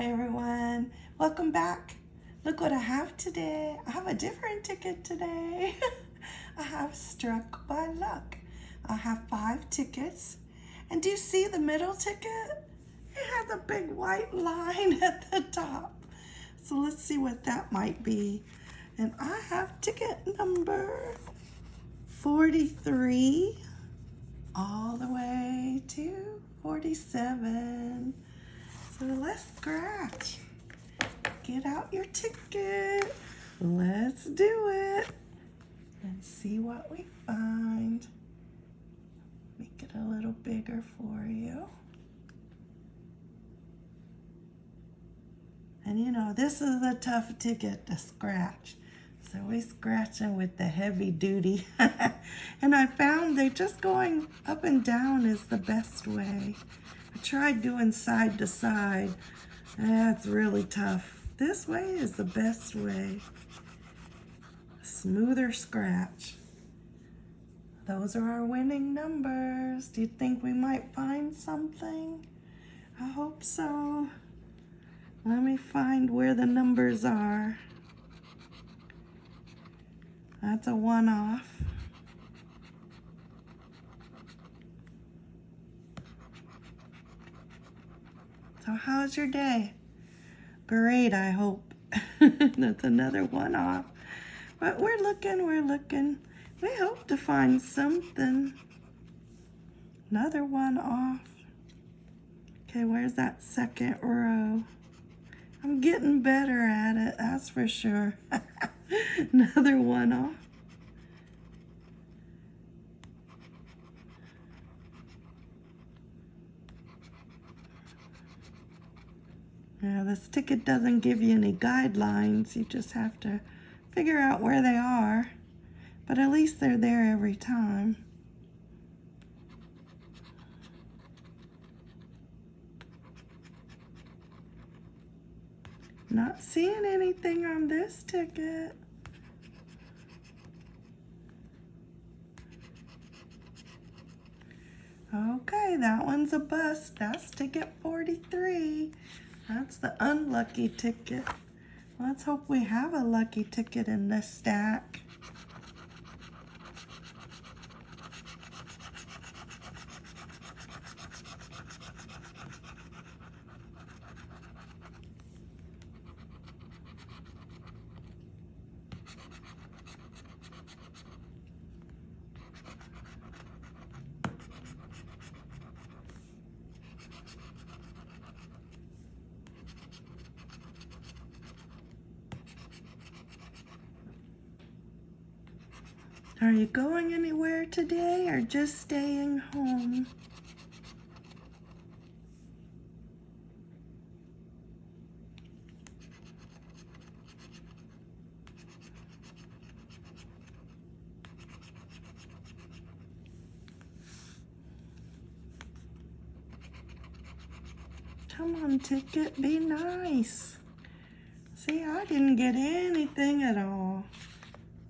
Hi everyone, welcome back. Look what I have today. I have a different ticket today. I have Struck by Luck. I have five tickets. And do you see the middle ticket? It has a big white line at the top. So let's see what that might be. And I have ticket number 43 all the way to 47. So let's scratch. Get out your ticket. Let's do it. And see what we find. Make it a little bigger for you. And you know, this is a tough ticket to scratch. So we're scratching with the heavy duty. and I found that just going up and down is the best way. I tried doing side to side. That's really tough. This way is the best way. Smoother scratch. Those are our winning numbers. Do you think we might find something? I hope so. Let me find where the numbers are. That's a one-off. So how's your day? Great, I hope. That's another one-off. But we're looking, we're looking. We hope to find something. Another one off. Okay, where's that second row? I'm getting better at it, that's for sure. Another one off. Yeah, this ticket doesn't give you any guidelines. You just have to figure out where they are. But at least they're there every time. Not seeing anything on this ticket. Okay, that one's a bust. That's ticket 43. That's the unlucky ticket. Let's hope we have a lucky ticket in this stack. Are you going anywhere today or just staying home? Come on, ticket, be nice. See, I didn't get anything at all.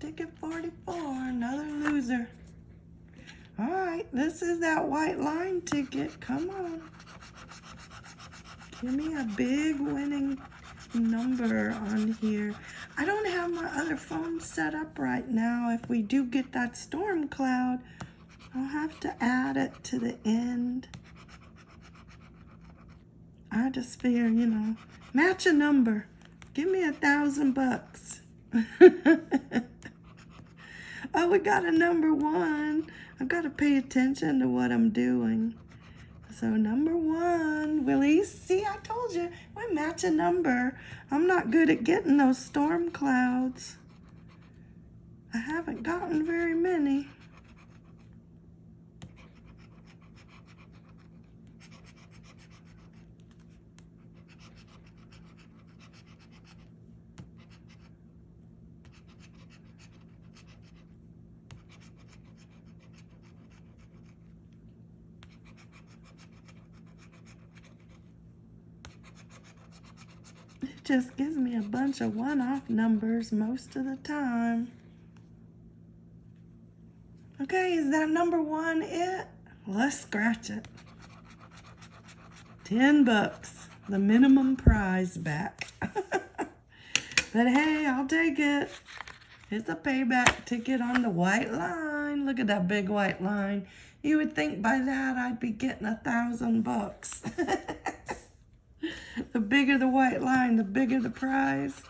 Ticket 44, another loser. All right, this is that white line ticket. Come on. Give me a big winning number on here. I don't have my other phone set up right now. If we do get that storm cloud, I'll have to add it to the end. I just figure, you know, match a number. Give me a thousand bucks. We got a number one. I've got to pay attention to what I'm doing. So number one, Willie, see, I told you, we match a number. I'm not good at getting those storm clouds. I haven't gotten very many. Just gives me a bunch of one-off numbers most of the time. Okay, is that number one it? Let's scratch it. 10 bucks. the minimum prize back. but hey, I'll take it. It's a payback ticket on the white line. Look at that big white line. You would think by that I'd be getting a thousand bucks. the bigger the white line, the bigger the prize.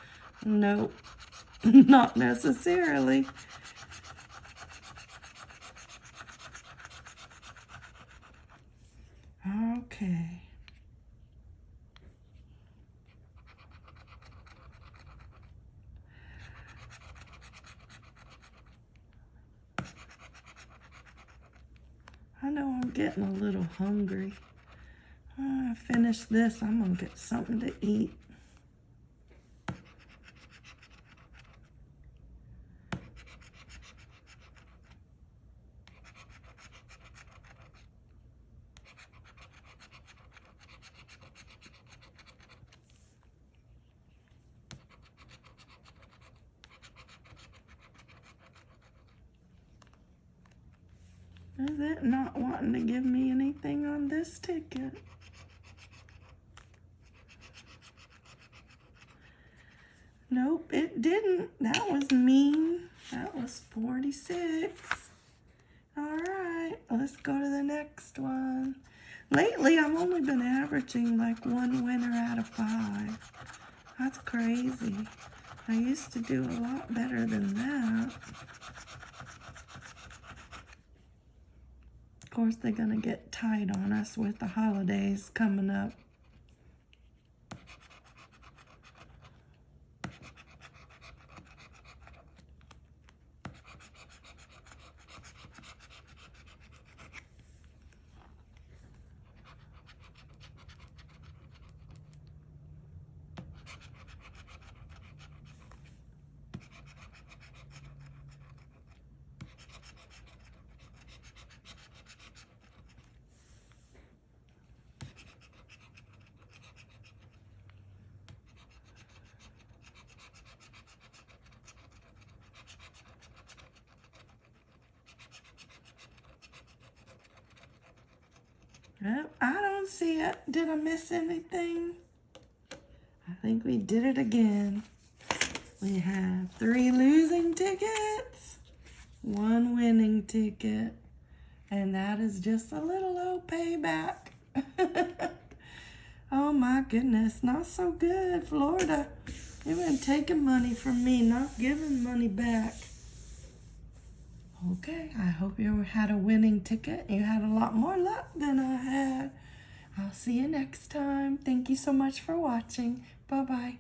Nope, not necessarily. Okay. I know I'm getting a little hungry. I finish this, I'm gonna get something to eat. Is it not wanting to give me anything on this ticket? Nope, it didn't. That was mean. That was 46. All right, let's go to the next one. Lately, I've only been averaging like one winner out of five. That's crazy. I used to do a lot better than that. Of course, they're going to get tight on us with the holidays coming up. I don't see it. Did I miss anything? I think we did it again. We have three losing tickets, one winning ticket, and that is just a little old payback. oh my goodness, not so good, Florida. You've been taking money from me, not giving money back. Okay, I hope you had a winning ticket. You had a lot more luck than I had. I'll see you next time. Thank you so much for watching. Bye-bye.